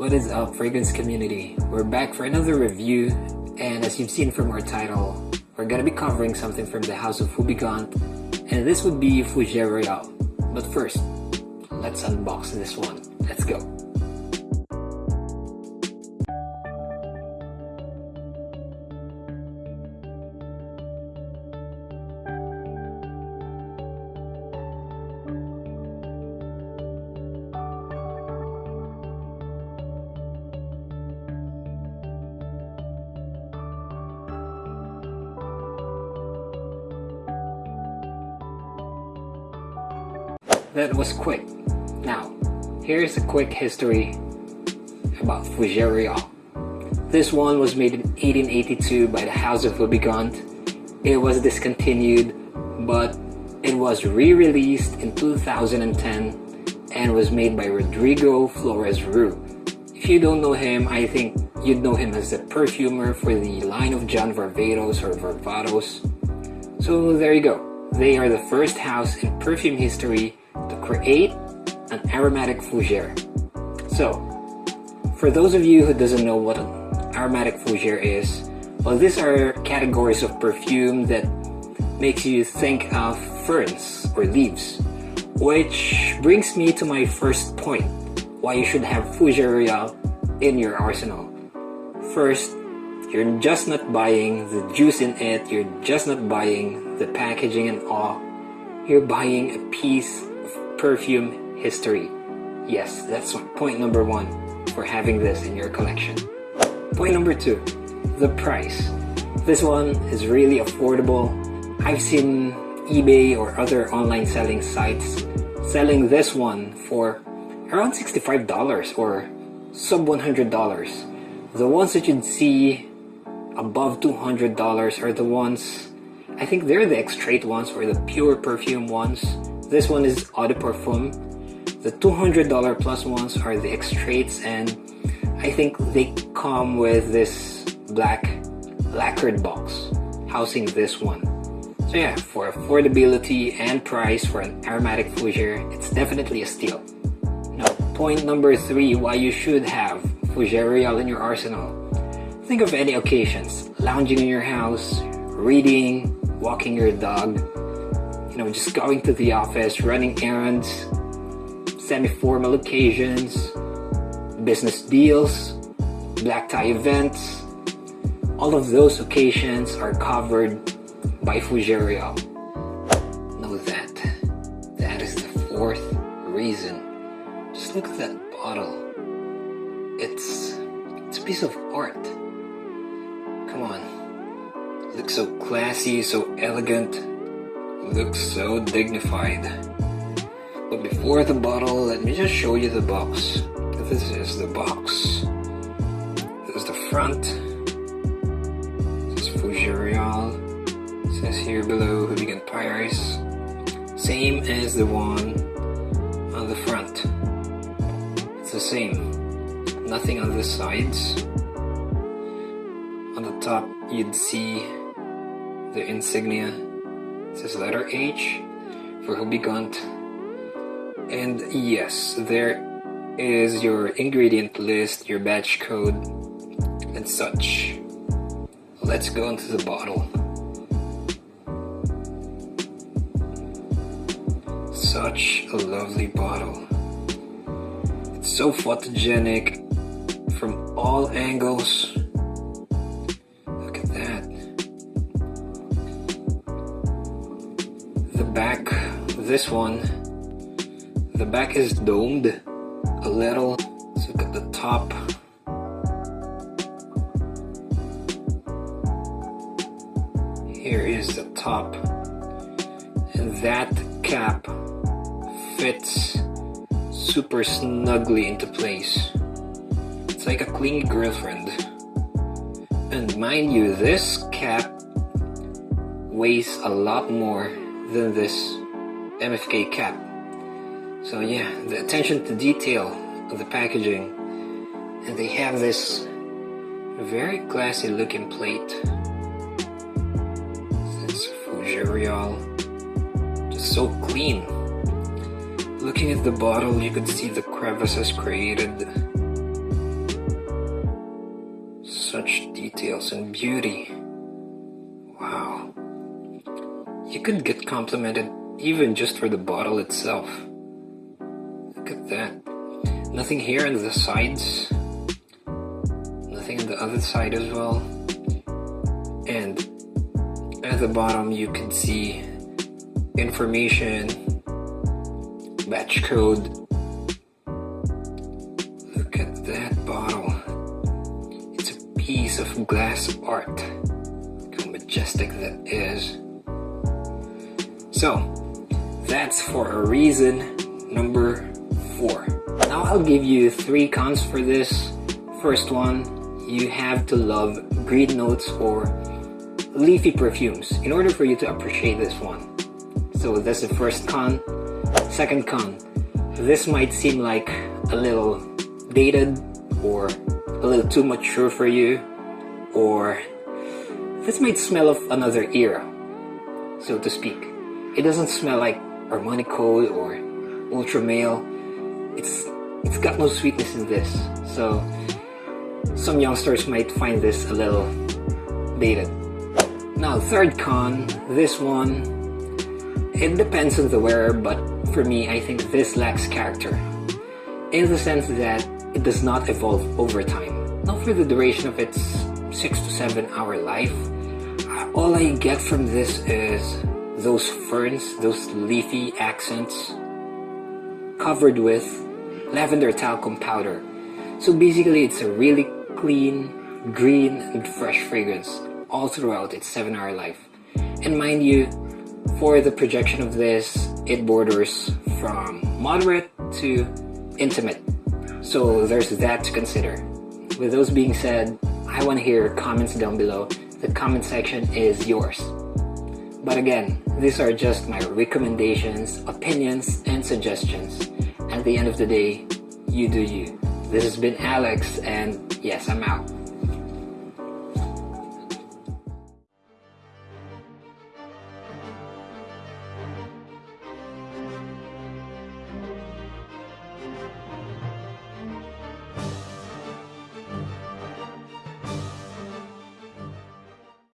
What is up fragrance community? We're back for another review and as you've seen from our title, we're gonna be covering something from the house of Houbigant and this would be Fougere Royale. But first, let's unbox this one. Let's go. That was quick. Now, here's a quick history about Royale. This one was made in 1882 by the House of Houbigant. It was discontinued, but it was re-released in 2010 and was made by Rodrigo Flores Roux. If you don't know him, I think you'd know him as the perfumer for the line of John Varvatos or Varvatos. So there you go. They are the first house in perfume history to create an aromatic fougere. So, for those of you who doesn't know what an aromatic fougere is, well these are categories of perfume that makes you think of ferns or leaves. Which brings me to my first point, why you should have Fougere in your arsenal. First, you're just not buying the juice in it, you're just not buying the packaging and all. You're buying a piece perfume history. Yes, that's point number one for having this in your collection. Point number two, the price. This one is really affordable. I've seen eBay or other online selling sites selling this one for around $65 or sub $100. The ones that you'd see above $200 are the ones, I think they're the extrait ones or the pure perfume ones this one is Eau de Parfum. The $200 plus ones are the extraits and I think they come with this black lacquered box housing this one. So yeah, for affordability and price for an aromatic fougere, it's definitely a steal. Now, point number three, why you should have Fougere Royale in your arsenal. Think of any occasions, lounging in your house, reading, walking your dog, know, just going to the office, running errands, semi-formal occasions, business deals, black tie events. All of those occasions are covered by Royale. Know that. That is the fourth reason. Just look at that bottle. It's, it's a piece of art. Come on. Looks so classy, so elegant looks so dignified. But before the bottle, let me just show you the box. This is the box. This is the front. This is Fougere It says here below Houbigant Paris. Same as the one on the front. It's the same. Nothing on the sides. On the top, you'd see the insignia says letter H for Houbigant. And yes, there is your ingredient list, your batch code, and such. Let's go into the bottle. Such a lovely bottle. It's so photogenic from all angles. This one the back is domed a little. Let's look at the top. Here is the top. And that cap fits super snugly into place. It's like a clingy girlfriend. And mind you this cap weighs a lot more than this MFK cap. So yeah, the attention to detail of the packaging and they have this very classy looking plate. It's Royale, just so clean. Looking at the bottle, you could see the crevices created such details and beauty. Wow. You could get complimented even just for the bottle itself. Look at that. Nothing here on the sides. Nothing on the other side as well. And at the bottom you can see information, batch code. Look at that bottle. It's a piece of glass art. Look how majestic that is. So, that's for a reason number four. Now I'll give you three cons for this. First one, you have to love green notes or leafy perfumes in order for you to appreciate this one. So that's the first con. Second con, this might seem like a little dated or a little too mature for you or this might smell of another era, so to speak. It doesn't smell like Armani Code or Ultra Male. It's it's got no sweetness in this. So some youngsters might find this a little dated. Now third con, this one, it depends on the wearer, but for me, I think this lacks character. In the sense that it does not evolve over time. Not for the duration of its 6 to 7 hour life. All I get from this is those ferns, those leafy accents, covered with lavender talcum powder. So basically, it's a really clean, green, and fresh fragrance all throughout its 7 hour life. And mind you, for the projection of this, it borders from moderate to intimate. So there's that to consider. With those being said, I want to hear comments down below. The comment section is yours. But again, these are just my recommendations, opinions, and suggestions. At the end of the day, you do you. This has been Alex, and yes, I'm out.